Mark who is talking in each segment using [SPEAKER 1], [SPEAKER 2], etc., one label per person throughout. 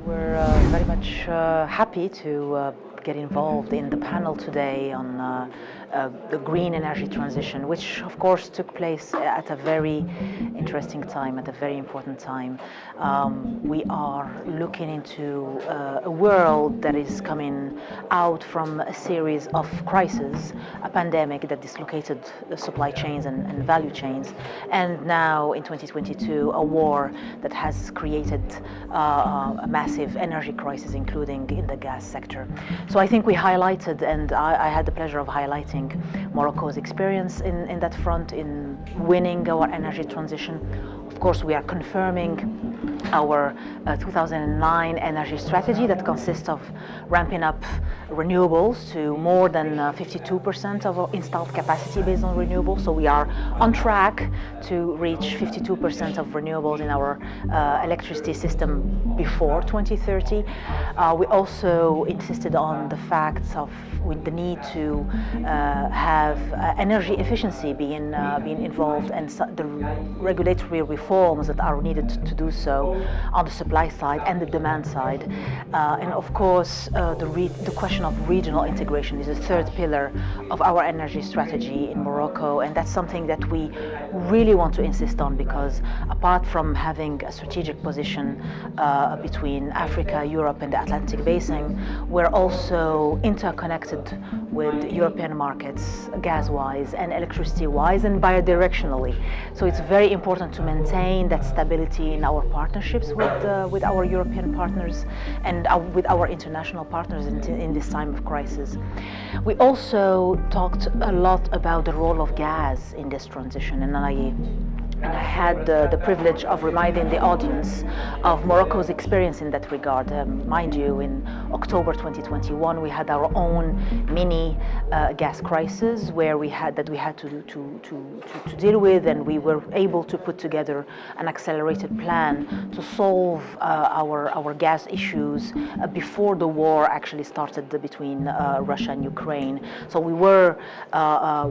[SPEAKER 1] We're uh, very much uh, happy to uh, get involved in the panel today on uh, the green energy transition, which of course took place at a very interesting time, at a very important time. Um, we are looking into uh, a world that is coming out from a series of crises, a pandemic that dislocated the supply chains and, and value chains, and now in 2022 a war that has created uh, a massive energy crisis, including in the gas sector. So I think we highlighted, and I, I had the pleasure of highlighting Morocco's experience in, in that front in winning our energy transition. Of course, we are confirming our uh, 2009 energy strategy that consists of ramping up renewables to more than 52% uh, of our installed capacity based on renewables. So we are on track to reach 52% of renewables in our uh, electricity system before 2030. Uh, we also insisted on the fact of with the need to uh, have uh, energy efficiency being being involved and the regulatory reforms that are needed to do so on the supply side and the demand side. Uh, and of course, uh, the, the, question of regional integration is a third pillar of our energy strategy in Morocco. And that's something that we really want to insist on because apart from having a strategic position uh, between Africa, Europe and the Atlantic Basin, we're also interconnected with European markets gas-wise and electricity-wise and bidirectionally. So it's very important to maintain that stability in our partnerships with, uh, with our European partners and uh, with our international partners in, in this time of crisis. We also talked a lot about the role of gas in this transition and and I had the, the, privilege of reminding the audience of Morocco's experience in that regard. Um, mind you, in October 2021, we had our own mini uh, gas crisis where we had that we had to, to, to, to, deal with, and we were able to put together an accelerated plan to solve uh, our, our gas issues uh, before the war actually started between uh, Russia and Ukraine. So we were, uh, uh,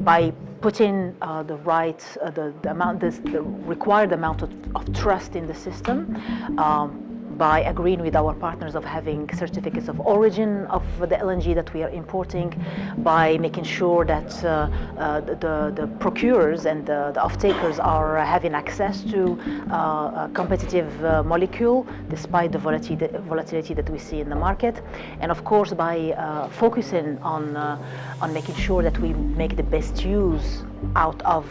[SPEAKER 1] by putting the right, the, the amount amount, this, the required amount of, of trust in the system. Um, by agreeing with our partners of having certificates of origin of the LNG that we are importing, by making sure that uh, uh, the, the procurers and the, the off-takers are having access to uh, a competitive molecule despite the volatility, that we see in the market. And of course by focusing on, on making sure that we make the best use out of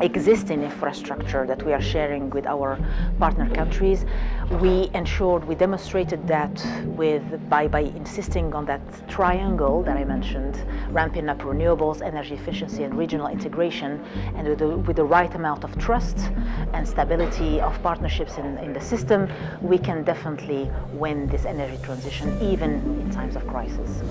[SPEAKER 1] existing infrastructure that we are sharing with our partner countries. We ensured, we demonstrated that with by, by insisting on that triangle that I mentioned, ramping up renewables, energy efficiency and regional integration, and with the, with the right amount of trust and stability of partnerships in, in the system, we can definitely win this energy transition even in times of crisis.